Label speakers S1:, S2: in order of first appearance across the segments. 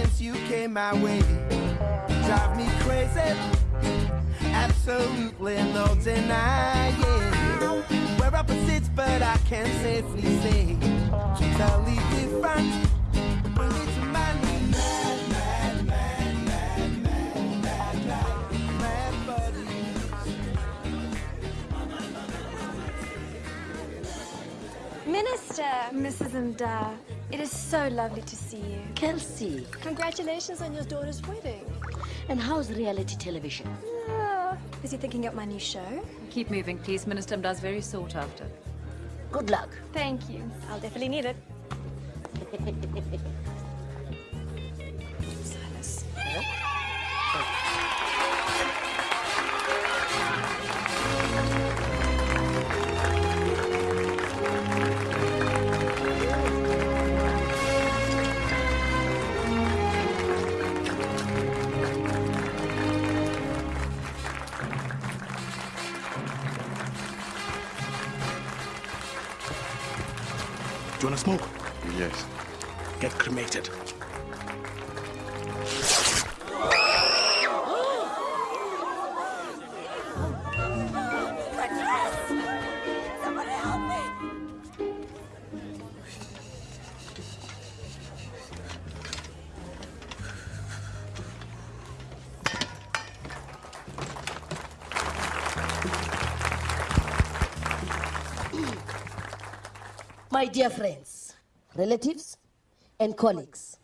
S1: since you came my way. Drive me crazy, absolutely no denying. We're opposites, but I can safely say, totally different.
S2: Minister, Mrs. Mda, it is so lovely to see you.
S3: Kelsey,
S2: Congratulations on your daughter's wedding.
S3: and how's reality television?
S2: Oh, is he thinking up my new show?
S4: Keep moving, please. Minister Mda's very sought after.
S3: Good luck.
S2: Thank you. I'll definitely need it.
S5: Do you want to smoke?
S6: Yes.
S5: Get cremated.
S3: My dear friends, relatives, and colleagues,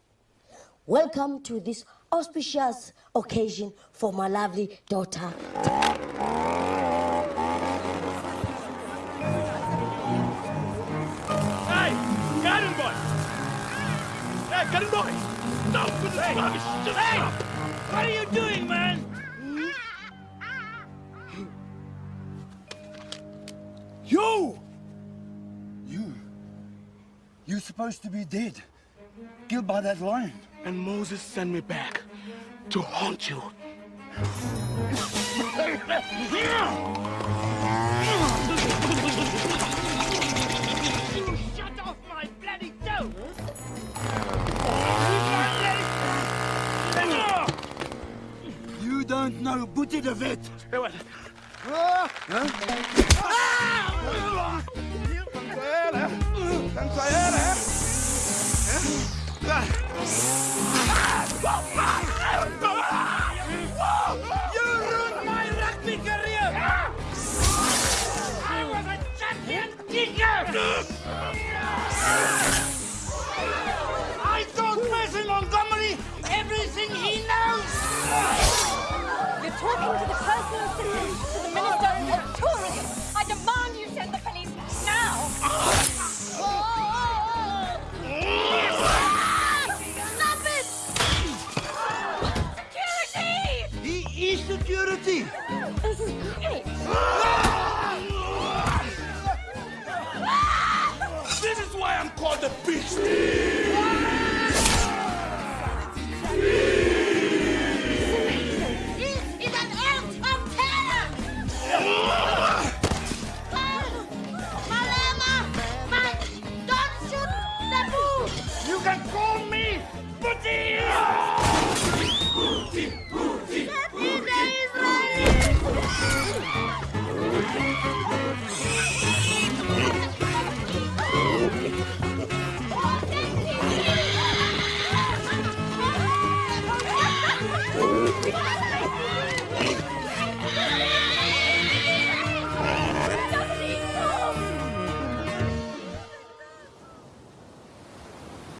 S3: welcome to this auspicious occasion for my lovely daughter.
S5: Hey! Garden boy! Hey, garden boy! Stop with this rubbish! Just hey! stop! What are you doing, man?
S7: You! You. You're supposed to be dead. Killed by that lion.
S5: And Moses sent me back to haunt you. Shut off my bloody toe!
S7: You don't know Boete de Wet.
S5: Hey, what? You ruined my rugby career! I was a champion kicker!
S7: is security.
S2: This is great.
S5: This is why I'm called the beast!
S2: This is an act of terror! Malema! Man, don't shoot the bull!
S5: You can call me Booty!
S2: That